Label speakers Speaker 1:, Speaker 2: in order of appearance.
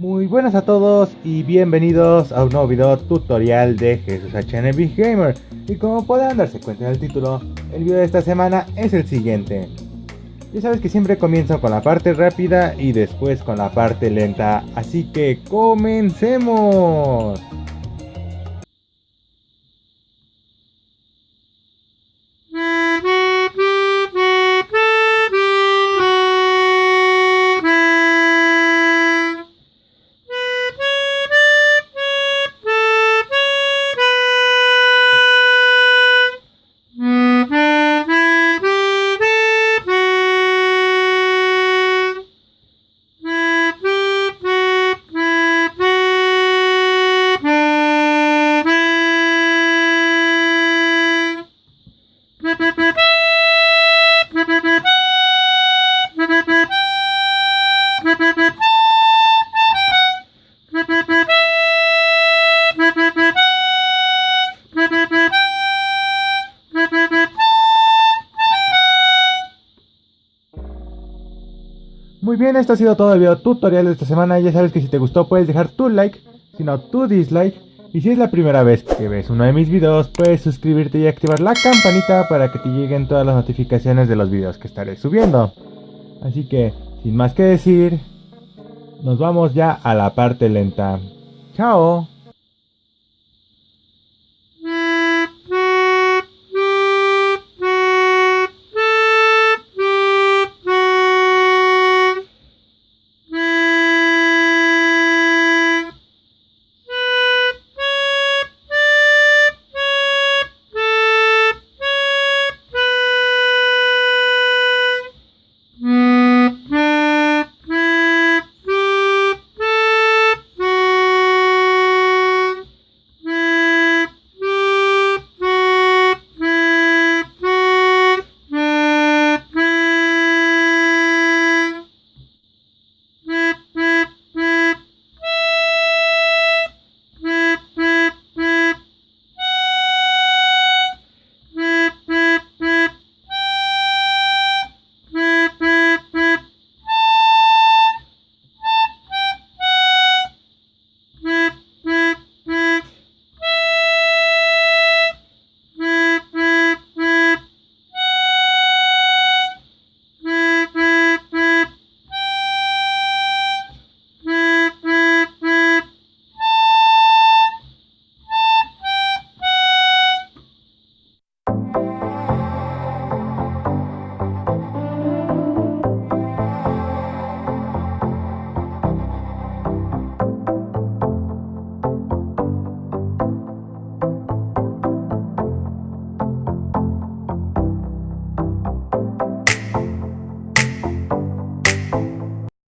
Speaker 1: Muy buenas a todos y bienvenidos a un nuevo video tutorial de Jesús HN Big Gamer. Y como podrán darse cuenta en el título, el video de esta semana es el siguiente. Ya sabes que siempre comienzo con la parte rápida y después con la parte lenta, así que comencemos. Bien, esto ha sido todo el video tutorial de esta semana. Ya sabes que si te gustó puedes dejar tu like, si no tu dislike. Y si es la primera vez que ves uno de mis videos, puedes suscribirte y activar la campanita para que te lleguen todas las notificaciones de los videos que estaré subiendo. Así que, sin más que decir, nos vamos ya a la parte lenta. ¡Chao!